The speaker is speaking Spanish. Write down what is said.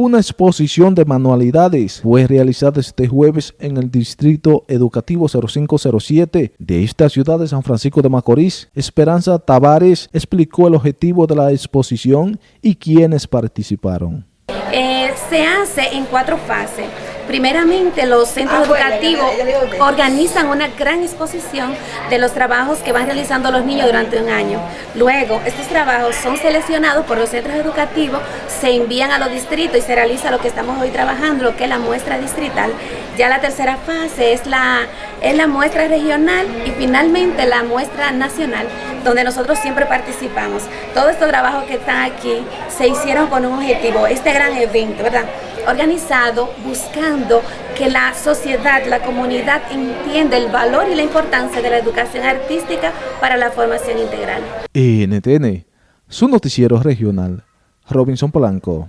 Una exposición de manualidades fue realizada este jueves en el Distrito Educativo 0507 de esta ciudad de San Francisco de Macorís. Esperanza Tavares explicó el objetivo de la exposición y quiénes participaron. Eh, se hace en cuatro fases. Primeramente, los centros educativos organizan una gran exposición de los trabajos que van realizando los niños durante un año. Luego, estos trabajos son seleccionados por los centros educativos, se envían a los distritos y se realiza lo que estamos hoy trabajando, lo que es la muestra distrital. Ya la tercera fase es la, es la muestra regional y finalmente la muestra nacional, donde nosotros siempre participamos. Todos estos trabajos que están aquí se hicieron con un objetivo, este gran evento, ¿verdad? Organizado buscando que la sociedad, la comunidad entienda el valor y la importancia de la educación artística para la formación integral. NTN, su noticiero regional, Robinson Polanco.